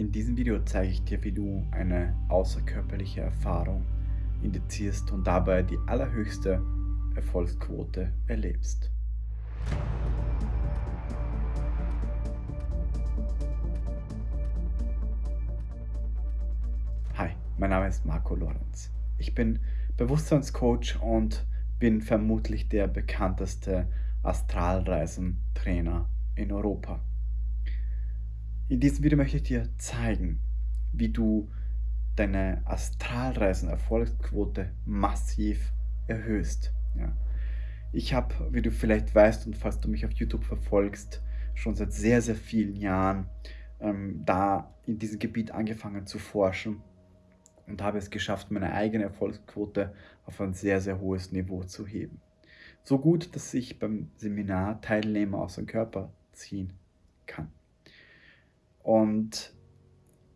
In diesem Video zeige ich dir, wie du eine außerkörperliche Erfahrung indizierst und dabei die allerhöchste Erfolgsquote erlebst. Hi, mein Name ist Marco Lorenz. Ich bin Bewusstseinscoach und bin vermutlich der bekannteste Astralreisentrainer in Europa. In diesem Video möchte ich dir zeigen, wie du deine Astralreisen-Erfolgsquote massiv erhöhst. Ja. Ich habe, wie du vielleicht weißt und falls du mich auf YouTube verfolgst, schon seit sehr, sehr vielen Jahren ähm, da in diesem Gebiet angefangen zu forschen und habe es geschafft, meine eigene Erfolgsquote auf ein sehr, sehr hohes Niveau zu heben. So gut, dass ich beim Seminar Teilnehmer aus dem Körper ziehen kann. Und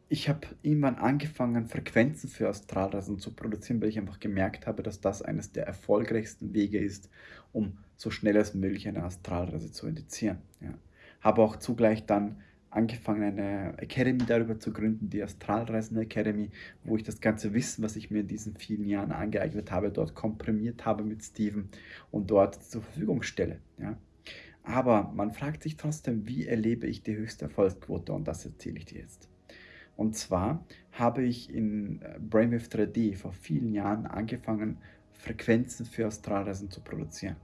ich habe irgendwann angefangen, Frequenzen für Astralreisen zu produzieren, weil ich einfach gemerkt habe, dass das eines der erfolgreichsten Wege ist, um so schnell als möglich eine Astralreise zu indizieren. Ja. Habe auch zugleich dann angefangen, eine Academy darüber zu gründen, die Astralreisen Academy, wo ich das ganze Wissen, was ich mir in diesen vielen Jahren angeeignet habe, dort komprimiert habe mit Steven und dort zur Verfügung stelle. Ja. Aber man fragt sich trotzdem, wie erlebe ich die höchste Erfolgsquote? Und das erzähle ich dir jetzt. Und zwar habe ich in äh, Brainwave 3D vor vielen Jahren angefangen, Frequenzen für Astralreisen zu produzieren.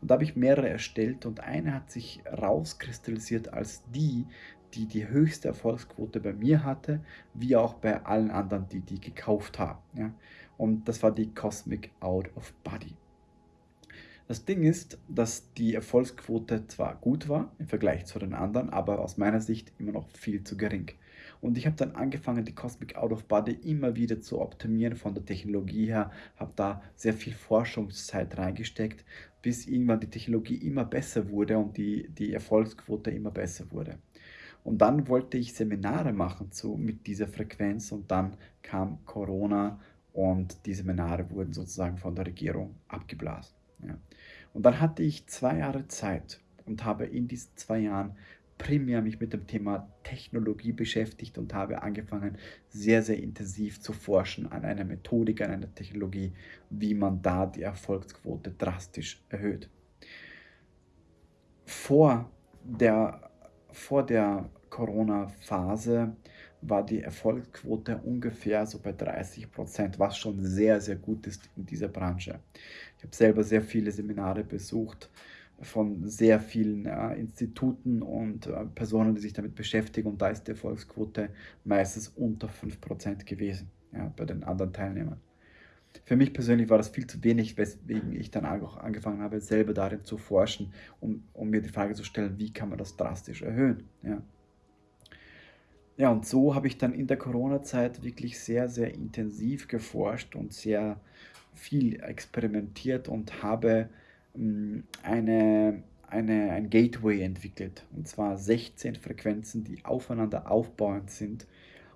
Und da habe ich mehrere erstellt und eine hat sich rauskristallisiert als die, die die höchste Erfolgsquote bei mir hatte, wie auch bei allen anderen, die die gekauft haben. Ja? Und das war die Cosmic Out of Body. Das Ding ist, dass die Erfolgsquote zwar gut war im Vergleich zu den anderen, aber aus meiner Sicht immer noch viel zu gering. Und ich habe dann angefangen, die Cosmic Out of Body immer wieder zu optimieren von der Technologie her, habe da sehr viel Forschungszeit reingesteckt, bis irgendwann die Technologie immer besser wurde und die, die Erfolgsquote immer besser wurde. Und dann wollte ich Seminare machen zu, mit dieser Frequenz und dann kam Corona und die Seminare wurden sozusagen von der Regierung abgeblasen. Ja. Und dann hatte ich zwei Jahre Zeit und habe in diesen zwei Jahren primär mich mit dem Thema Technologie beschäftigt und habe angefangen, sehr, sehr intensiv zu forschen an einer Methodik, an einer Technologie, wie man da die Erfolgsquote drastisch erhöht. Vor der, vor der Corona-Phase war die Erfolgsquote ungefähr so bei 30 Prozent, was schon sehr, sehr gut ist in dieser Branche. Habe selber sehr viele Seminare besucht von sehr vielen äh, Instituten und äh, Personen, die sich damit beschäftigen und da ist die Erfolgsquote meistens unter 5% gewesen ja, bei den anderen Teilnehmern. Für mich persönlich war das viel zu wenig, weswegen ich dann auch angefangen habe, selber darin zu forschen, um, um mir die Frage zu stellen, wie kann man das drastisch erhöhen. Ja. Ja, und so habe ich dann in der Corona-Zeit wirklich sehr, sehr intensiv geforscht und sehr viel experimentiert und habe ähm, eine, eine, ein Gateway entwickelt. Und zwar 16 Frequenzen, die aufeinander aufbauend sind.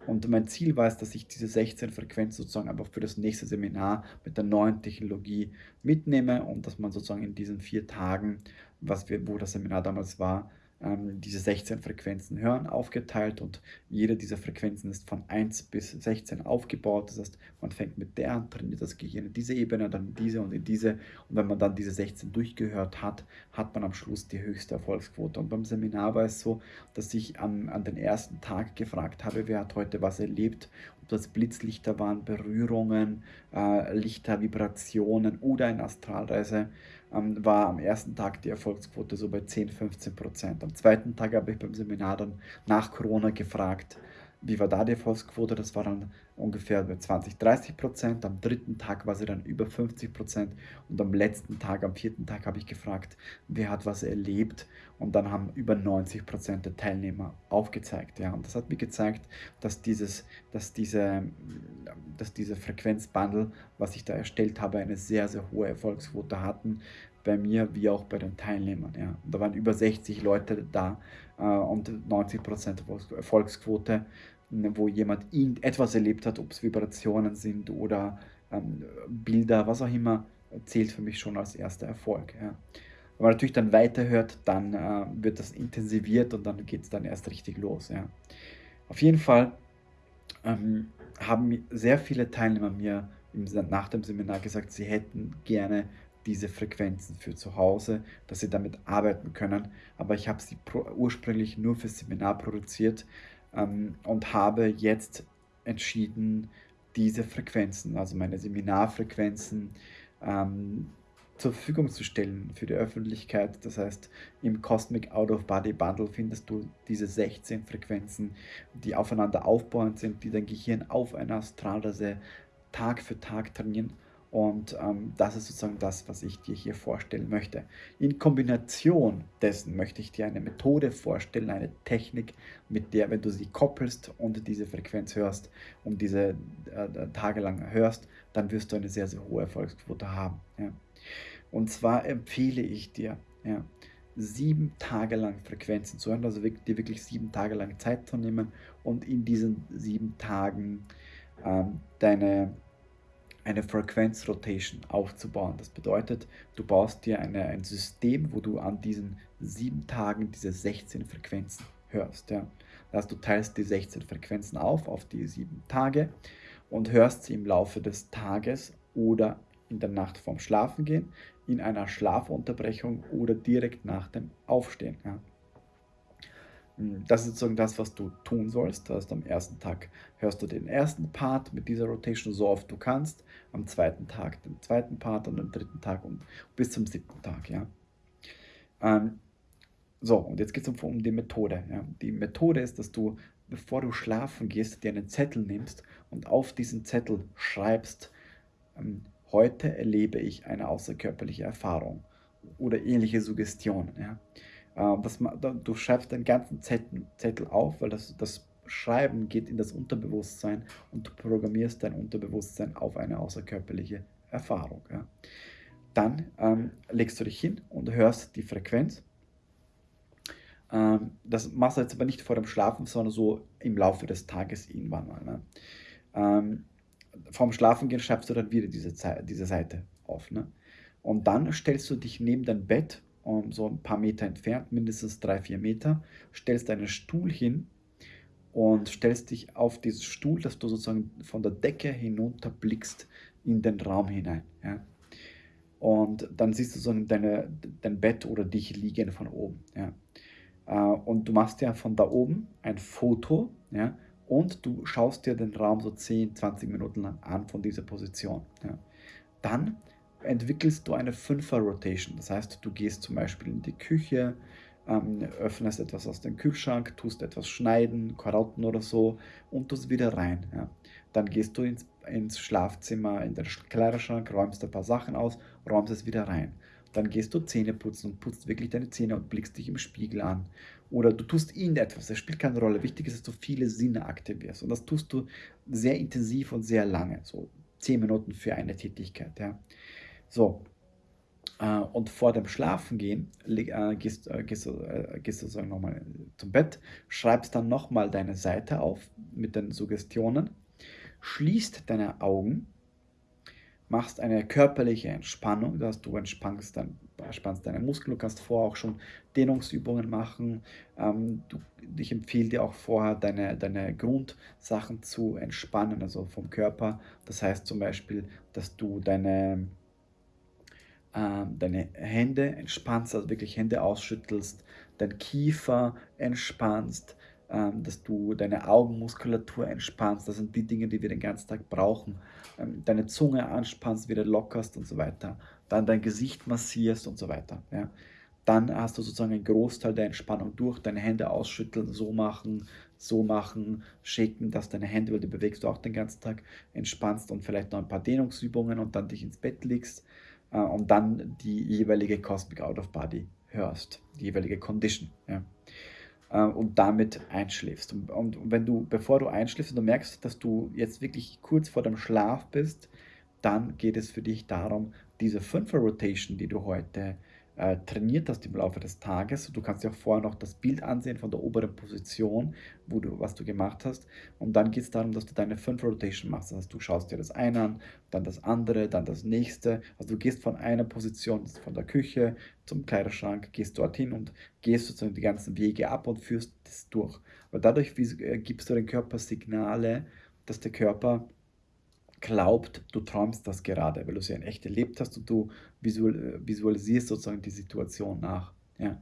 Und mein Ziel war es, dass ich diese 16 Frequenzen sozusagen einfach für das nächste Seminar mit der neuen Technologie mitnehme und dass man sozusagen in diesen vier Tagen, was wir, wo das Seminar damals war, ähm, diese 16 Frequenzen hören, aufgeteilt und jede dieser Frequenzen ist von 1 bis 16 aufgebaut. Das heißt, man fängt mit der an, trainiert das Gehirn in diese Ebene, dann in diese und in diese. Und wenn man dann diese 16 durchgehört hat, hat man am Schluss die höchste Erfolgsquote. Und beim Seminar war es so, dass ich an, an den ersten Tag gefragt habe, wer hat heute was erlebt ob das Blitzlichter waren, Berührungen, äh, Lichter, Vibrationen oder eine Astralreise ähm, war am ersten Tag die Erfolgsquote so bei 10, 15 Prozent. Am zweiten Tag habe ich beim Seminar dann nach Corona gefragt, wie war da die Erfolgsquote? Das war dann ungefähr bei 20, 30 Prozent. Am dritten Tag war sie dann über 50 Prozent. Und am letzten Tag, am vierten Tag, habe ich gefragt, wer hat was erlebt. Und dann haben über 90 Prozent der Teilnehmer aufgezeigt. Ja. Und das hat mir gezeigt, dass, dieses, dass, diese, dass diese Frequenzbundle, was ich da erstellt habe, eine sehr, sehr hohe Erfolgsquote hatten bei mir wie auch bei den Teilnehmern. Ja. Da waren über 60 Leute da äh, und 90% Erfolgsquote, wo jemand etwas erlebt hat, ob es Vibrationen sind oder ähm, Bilder, was auch immer, zählt für mich schon als erster Erfolg. Ja. Wenn man natürlich dann weiterhört, dann äh, wird das intensiviert und dann geht es dann erst richtig los. Ja. Auf jeden Fall ähm, haben sehr viele Teilnehmer mir nach dem Seminar gesagt, sie hätten gerne diese Frequenzen für zu Hause, dass sie damit arbeiten können. Aber ich habe sie ursprünglich nur fürs Seminar produziert ähm, und habe jetzt entschieden, diese Frequenzen, also meine Seminarfrequenzen, ähm, zur Verfügung zu stellen für die Öffentlichkeit. Das heißt, im Cosmic Out of Body Bundle findest du diese 16 Frequenzen, die aufeinander aufbauend sind, die dein Gehirn auf einer Astralreise Tag für Tag trainieren. Und ähm, das ist sozusagen das, was ich dir hier vorstellen möchte. In Kombination dessen möchte ich dir eine Methode vorstellen, eine Technik, mit der, wenn du sie koppelst und diese Frequenz hörst und diese äh, tagelang hörst, dann wirst du eine sehr, sehr hohe Erfolgsquote haben. Ja. Und zwar empfehle ich dir, ja, sieben Tage lang Frequenzen zu hören, also dir wirklich sieben Tage lang Zeit zu nehmen und in diesen sieben Tagen ähm, deine eine Frequenz-Rotation aufzubauen. Das bedeutet, du baust dir eine, ein System, wo du an diesen sieben Tagen diese 16 Frequenzen hörst. Ja. Das heißt, du teilst die 16 Frequenzen auf, auf die sieben Tage und hörst sie im Laufe des Tages oder in der Nacht vorm Schlafengehen, in einer Schlafunterbrechung oder direkt nach dem Aufstehen. Ja. Hm, das ist sozusagen das, was du tun sollst. Das heißt, am ersten Tag hörst du den ersten Part mit dieser Rotation so oft du kannst, am zweiten Tag den zweiten Part und am dritten Tag und bis zum siebten Tag. Ja. Ähm, so, und jetzt geht es um, um, die Methode. Ja. Die Methode ist, dass du, bevor du schlafen gehst, dir einen Zettel nimmst und auf diesen Zettel schreibst, ähm, heute erlebe ich eine außerkörperliche Erfahrung oder ähnliche Suggestionen. Ja. Ähm, das, du schreibst den ganzen Zettel, Zettel auf, weil das, das Schreiben geht in das Unterbewusstsein und du programmierst dein Unterbewusstsein auf eine außerkörperliche Erfahrung. Ja. Dann ähm, legst du dich hin und hörst die Frequenz. Ähm, das machst du jetzt aber nicht vor dem Schlafen, sondern so im Laufe des Tages irgendwann mal. Ne? Ähm, vorm Schlafengehen schreibst du dann wieder diese, diese Seite auf. Ne? Und dann stellst du dich neben dein Bett um, so ein paar Meter entfernt, mindestens drei, vier Meter, stellst einen Stuhl hin und stellst dich auf diesen Stuhl, dass du sozusagen von der Decke hinunter blickst in den Raum hinein. Ja? Und dann siehst du so deine, dein Bett oder dich liegen von oben. Ja? Äh, und du machst ja von da oben ein Foto ja? und du schaust dir den Raum so 10, 20 Minuten lang an von dieser Position. Ja? Dann entwickelst du eine Fünfer-Rotation. Das heißt, du gehst zum Beispiel in die Küche, ähm, öffnest etwas aus dem Kühlschrank, tust etwas schneiden, Karotten oder so und tust wieder rein. Ja. Dann gehst du ins, ins Schlafzimmer, in den Kleiderschrank, räumst ein paar Sachen aus, räumst es wieder rein. Dann gehst du Zähne putzen und putzt wirklich deine Zähne und blickst dich im Spiegel an. Oder du tust irgendetwas, das spielt keine Rolle. Wichtig ist, dass du viele Sinne aktivierst. Und das tust du sehr intensiv und sehr lange, so zehn Minuten für eine Tätigkeit. Ja. So, äh, und vor dem Schlafengehen äh, gehst, äh, gehst, du, äh, gehst sozusagen nochmal zum Bett, schreibst dann nochmal deine Seite auf mit den Suggestionen, schließt deine Augen, machst eine körperliche Entspannung, dass du entspannst, dann, entspannst deine Muskeln, du kannst vorher auch schon Dehnungsübungen machen. Ähm, du, ich empfehle dir auch vorher deine, deine Grundsachen zu entspannen, also vom Körper. Das heißt zum Beispiel, dass du deine deine Hände entspannst, also wirklich Hände ausschüttelst, dein Kiefer entspannst, ähm, dass du deine Augenmuskulatur entspannst. Das sind die Dinge, die wir den ganzen Tag brauchen. Ähm, deine Zunge anspannst, wieder lockerst und so weiter. Dann dein Gesicht massierst und so weiter. Ja. Dann hast du sozusagen einen Großteil der Entspannung durch. Deine Hände ausschütteln, so machen, so machen, shaken, dass deine Hände, weil die bewegst du auch den ganzen Tag, entspannst und vielleicht noch ein paar Dehnungsübungen und dann dich ins Bett legst und dann die jeweilige Cosmic Out of Body hörst, die jeweilige Condition. Ja. Äh, und damit einschläfst. Und, wenn du, bevor du einschläfst und du merkst, dass du jetzt wirklich kurz vor dem Schlaf bist, dann geht es für dich darum, diese Fünfer-Rotation, die du heute äh, trainiert hast im Laufe des Tages. Du kannst dir auch vorher noch das Bild ansehen von der oberen Position, wo du, was du gemacht hast. Und dann geht es darum, dass du deine 5 Rotation machst. Das heißt, du schaust dir das eine an, dann das andere, dann das nächste. Also du gehst von einer Position, von der Küche zum Kleiderschrank, gehst dorthin und gehst sozusagen die ganzen Wege ab und führst das durch. Weil dadurch äh, gibst du dem Körper Signale, dass der Körper glaubt, du träumst das gerade, weil du es ja in echt erlebt hast und du visualisierst sozusagen die Situation nach. Ja.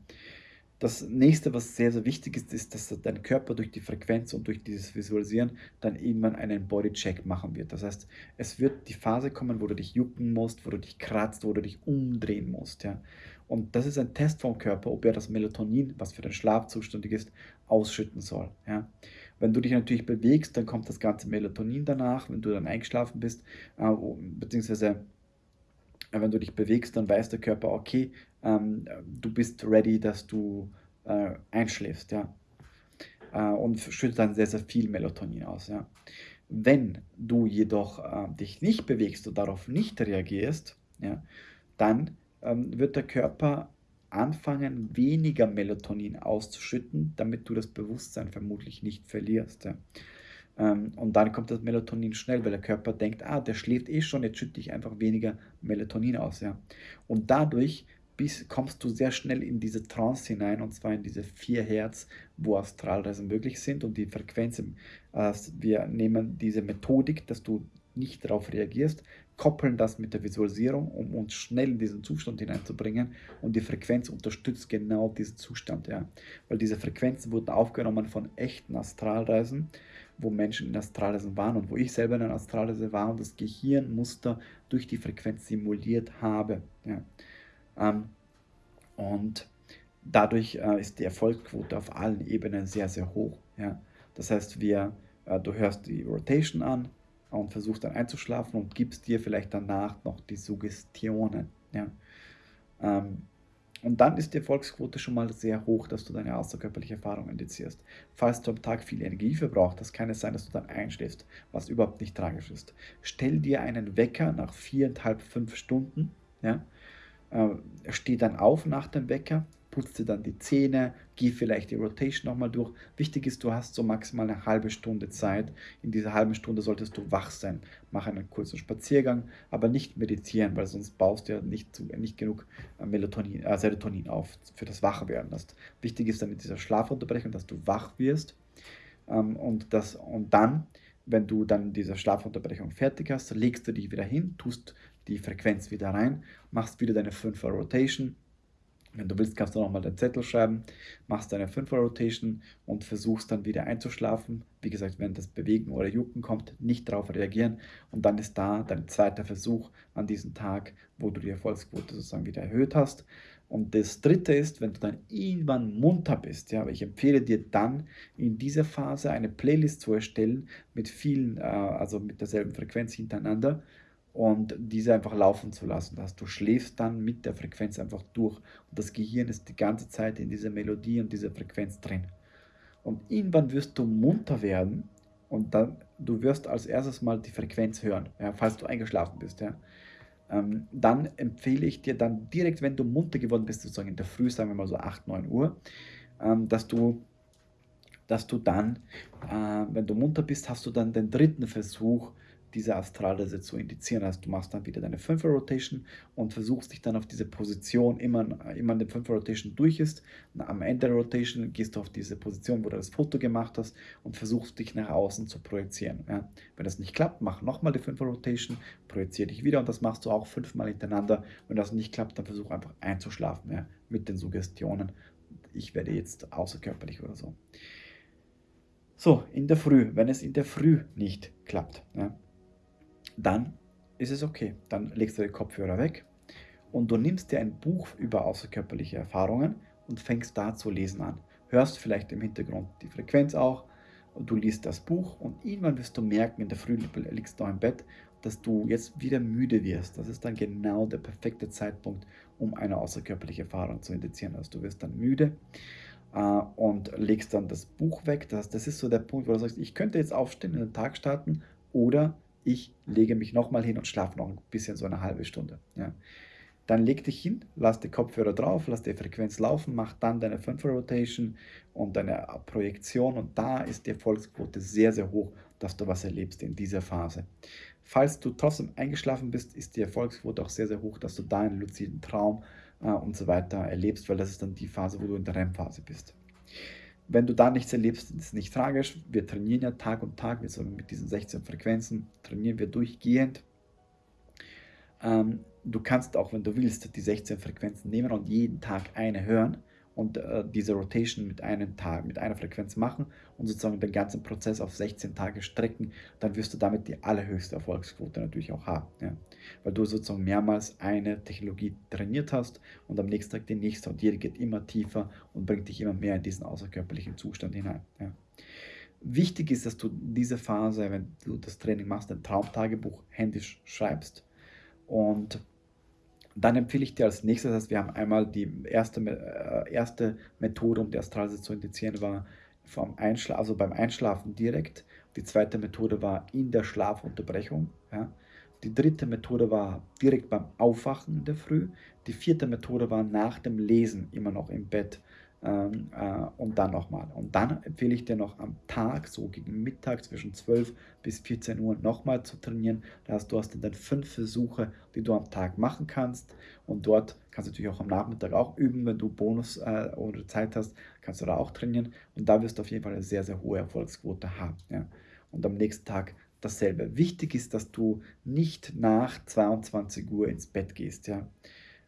Das nächste, was sehr, sehr wichtig ist, ist, dass dein Körper durch die Frequenz und durch dieses Visualisieren dann irgendwann einen Bodycheck machen wird. Das heißt, es wird die Phase kommen, wo du dich jucken musst, wo du dich kratzt, wo du dich umdrehen musst. Ja. Und das ist ein Test vom Körper, ob er das Melatonin, was für den Schlaf zuständig ist, ausschütten soll. Ja. Wenn du dich natürlich bewegst, dann kommt das ganze Melatonin danach, wenn du dann eingeschlafen bist, äh, beziehungsweise äh, wenn du dich bewegst, dann weiß der Körper, okay, ähm, du bist ready, dass du äh, einschläfst, ja. Äh, und schüttet dann sehr, sehr viel Melatonin aus, ja. Wenn du jedoch äh, dich nicht bewegst und darauf nicht reagierst, ja, dann ähm, wird der Körper anfangen, weniger Melatonin auszuschütten, damit du das Bewusstsein vermutlich nicht verlierst. Ja. Ähm, und dann kommt das Melatonin schnell, weil der Körper denkt, ah, der schläft eh schon, jetzt schütte ich einfach weniger Melatonin aus. Ja. Und dadurch bis, kommst du sehr schnell in diese Trance hinein, und zwar in diese 4 Hertz, wo Astralreisen möglich sind und die Frequenz. Äh, wir nehmen diese Methodik, dass du nicht darauf reagierst, koppeln das mit der Visualisierung, um uns schnell in diesen Zustand hineinzubringen und die Frequenz unterstützt genau diesen Zustand, ja. Weil diese Frequenzen wurden aufgenommen von echten Astralreisen, wo Menschen in Astralreisen waren und wo ich selber in einer Astralreise war und das Gehirnmuster durch die Frequenz simuliert habe, ja. Ähm, und dadurch äh, ist die Erfolgsquote auf allen Ebenen sehr, sehr hoch, ja. Das heißt, wir, äh, du hörst die Rotation an, und versuchst dann einzuschlafen und gibst dir vielleicht danach noch die Suggestionen. Ja. Ähm, und dann ist die Erfolgsquote schon mal sehr hoch, dass du deine außerkörperliche Erfahrung indizierst. Falls du am Tag viel Energie verbrauchst, kann es sein, dass du dann einschläfst, was überhaupt nicht tragisch ist. Stell dir einen Wecker nach viereinhalb, fünf Stunden. Ja? Äh, steh dann auf nach dem Wecker, putz dir dann die Zähne, geh vielleicht die Rotation nochmal durch. Wichtig ist, du hast so maximal eine halbe Stunde Zeit. In dieser halben Stunde solltest du wach sein. Mach einen kurzen Spaziergang, aber nicht meditieren, weil sonst baust du ja nicht, nicht genug äh, Melatonin, äh, Serotonin auf für das Wachwerden. Das wichtig ist dann in dieser Schlafunterbrechung, dass du wach wirst ähm, und, das, und dann wenn du dann diese Schlafunterbrechung fertig hast, legst du dich wieder hin, tust die Frequenz wieder rein, machst wieder deine 5 Rotation wenn du willst, kannst du nochmal den Zettel schreiben, machst deine 5 Rotation und versuchst dann wieder einzuschlafen. Wie gesagt, wenn das Bewegen oder Jucken kommt, nicht darauf reagieren. Und dann ist da dein zweiter Versuch an diesem Tag, wo du die Erfolgsquote sozusagen wieder erhöht hast. Und das dritte ist, wenn du dann irgendwann munter bist, ja, ich empfehle dir dann in dieser Phase eine Playlist zu erstellen mit vielen, äh, also mit derselben Frequenz hintereinander und diese einfach laufen zu lassen. Dass du schläfst dann mit der Frequenz einfach durch und das Gehirn ist die ganze Zeit in dieser Melodie und dieser Frequenz drin. Und irgendwann wirst du munter werden und dann du wirst als erstes mal die Frequenz hören, ja, falls du eingeschlafen bist. Ja. Ähm, dann empfehle ich dir dann direkt, wenn du munter geworden bist, sozusagen in der Früh, sagen wir mal so 8, 9 Uhr, ähm, dass du dass du dann, äh, wenn du munter bist, hast du dann den dritten Versuch, diese Astralreise zu indizieren. Also du machst dann wieder deine 5 Rotation und versuchst dich dann auf diese Position, immer, immer eine 5 Rotation durch ist. Am Ende der Rotation gehst du auf diese Position, wo du das Foto gemacht hast und versuchst dich nach außen zu projizieren. Ja. Wenn das nicht klappt, mach nochmal die 5 Rotation, projiziere dich wieder und das machst du auch fünfmal hintereinander. Wenn das nicht klappt, dann versuch einfach einzuschlafen ja, mit den Suggestionen. Ich werde jetzt außerkörperlich oder so. So, in der Früh, wenn es in der Früh nicht klappt, ja, dann ist es okay. Dann legst du den Kopfhörer weg und du nimmst dir ein Buch über außerkörperliche Erfahrungen und fängst da zu lesen an. Hörst vielleicht im Hintergrund die Frequenz auch und du liest das Buch und irgendwann wirst du merken, in der Früh liegst du im Bett, dass du jetzt wieder müde wirst. Das ist dann genau der perfekte Zeitpunkt, um eine außerkörperliche Erfahrung zu indizieren. Also du wirst dann müde äh, und legst dann das Buch weg. Das, das ist so der Punkt, wo du sagst, ich könnte jetzt aufstehen, in den Tag starten oder ich lege mich nochmal hin und schlafe noch ein bisschen, so eine halbe Stunde. Ja. Dann leg dich hin, lass die Kopfhörer drauf, lass die Frequenz laufen, mach dann deine 5 Rotation und deine Projektion und da ist die Erfolgsquote sehr, sehr hoch, dass du was erlebst in dieser Phase. Falls du trotzdem eingeschlafen bist, ist die Erfolgsquote auch sehr, sehr hoch, dass du da einen luziden Traum äh, und so weiter erlebst, weil das ist dann die Phase, wo du in der REM-Phase bist. Wenn du da nichts erlebst, ist es nicht tragisch. Wir trainieren ja Tag und Tag, wir mit diesen 16 Frequenzen trainieren wir durchgehend. Ähm, du kannst auch, wenn du willst, die 16 Frequenzen nehmen und jeden Tag eine hören und äh, diese Rotation mit einem Tag, mit einer Frequenz machen und sozusagen den ganzen Prozess auf 16 Tage strecken, dann wirst du damit die allerhöchste Erfolgsquote natürlich auch haben. Ja? Weil du sozusagen mehrmals eine Technologie trainiert hast und am nächsten Tag die nächste und jede geht immer tiefer und bringt dich immer mehr in diesen außerkörperlichen Zustand hinein. Ja? Wichtig ist, dass du diese Phase, wenn du das Training machst, ein Traumtagebuch händisch schreibst und dann empfehle ich dir als nächstes, dass wir haben einmal die erste, äh, erste Methode, um die Astralreise zu indizieren, war vom Einschla also beim Einschlafen direkt. Die zweite Methode war in der Schlafunterbrechung. Ja. Die dritte Methode war direkt beim Aufwachen in der Früh. Die vierte Methode war nach dem Lesen immer noch im Bett ähm, äh, und dann nochmal. Und dann empfehle ich dir noch am Tag, so gegen Mittag zwischen 12 bis 14 Uhr nochmal zu trainieren. Das heißt, du hast dann fünf Versuche, die du am Tag machen kannst. Und dort kannst du natürlich auch am Nachmittag auch üben, wenn du Bonus äh, oder Zeit hast, kannst du da auch trainieren. Und da wirst du auf jeden Fall eine sehr, sehr hohe Erfolgsquote haben. Ja. Und am nächsten Tag dasselbe. Wichtig ist, dass du nicht nach 22 Uhr ins Bett gehst. Ja.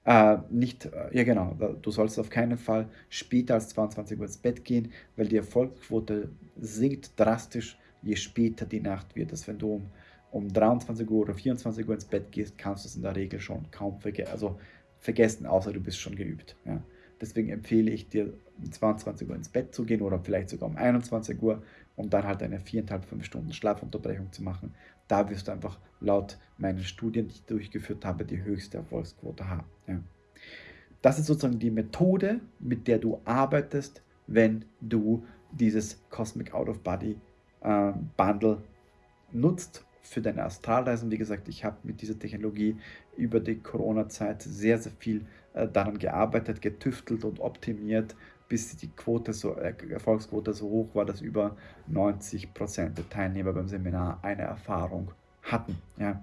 Äh, nicht, äh, ja genau, du sollst auf keinen Fall später als 22 Uhr ins Bett gehen, weil die Erfolgsquote sinkt drastisch, je später die Nacht wird. Das, wenn du um, um 23 Uhr oder 24 Uhr ins Bett gehst, kannst du es in der Regel schon kaum verge also vergessen, außer du bist schon geübt. Ja. Deswegen empfehle ich dir, um 22 Uhr ins Bett zu gehen oder vielleicht sogar um 21 Uhr und dann halt eine 4,5 Stunden Schlafunterbrechung zu machen. Da wirst du einfach laut meinen Studien, die ich durchgeführt habe, die höchste Erfolgsquote haben. Ja. Das ist sozusagen die Methode, mit der du arbeitest, wenn du dieses Cosmic Out of Body äh, Bundle nutzt für deine Astralreisen. Wie gesagt, ich habe mit dieser Technologie über die Corona-Zeit sehr, sehr viel äh, daran gearbeitet, getüftelt und optimiert, bis die Quote so, äh, Erfolgsquote so hoch war, dass über 90% der Teilnehmer beim Seminar eine Erfahrung hatten. Ja.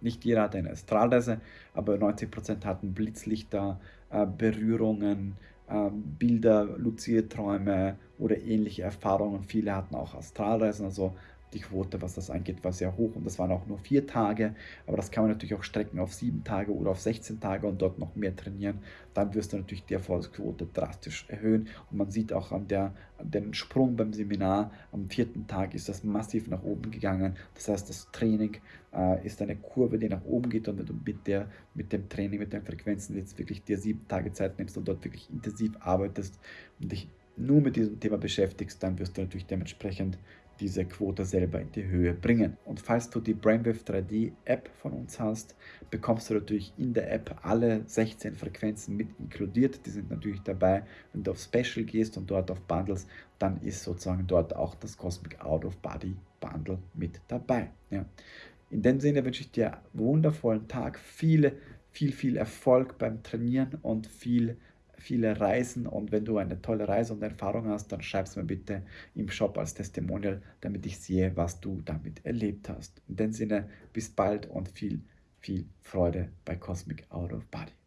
Nicht jeder hatte eine Astralreise, aber 90% hatten Blitzlichter, äh, Berührungen, äh, Bilder, luzide Träume oder ähnliche Erfahrungen. Viele hatten auch Astralreisen, also die Quote, was das angeht, war sehr hoch und das waren auch nur vier Tage, aber das kann man natürlich auch strecken auf sieben Tage oder auf 16 Tage und dort noch mehr trainieren. Dann wirst du natürlich die Erfolgsquote drastisch erhöhen und man sieht auch an, der, an dem Sprung beim Seminar, am vierten Tag ist das massiv nach oben gegangen. Das heißt, das Training äh, ist eine Kurve, die nach oben geht und wenn du mit, der, mit dem Training, mit den Frequenzen jetzt wirklich dir sieben Tage Zeit nimmst und dort wirklich intensiv arbeitest und dich nur mit diesem Thema beschäftigst, dann wirst du natürlich dementsprechend diese Quote selber in die Höhe bringen. Und falls du die Brainwave 3D App von uns hast, bekommst du natürlich in der App alle 16 Frequenzen mit inkludiert. Die sind natürlich dabei. Wenn du auf Special gehst und dort auf Bundles, dann ist sozusagen dort auch das Cosmic Out of Body Bundle mit dabei. Ja. In dem Sinne wünsche ich dir einen wundervollen Tag, viele, viel, viel Erfolg beim Trainieren und viel viele Reisen und wenn du eine tolle Reise und Erfahrung hast, dann schreib es mir bitte im Shop als Testimonial, damit ich sehe, was du damit erlebt hast. In dem Sinne, bis bald und viel, viel Freude bei Cosmic Out of Body.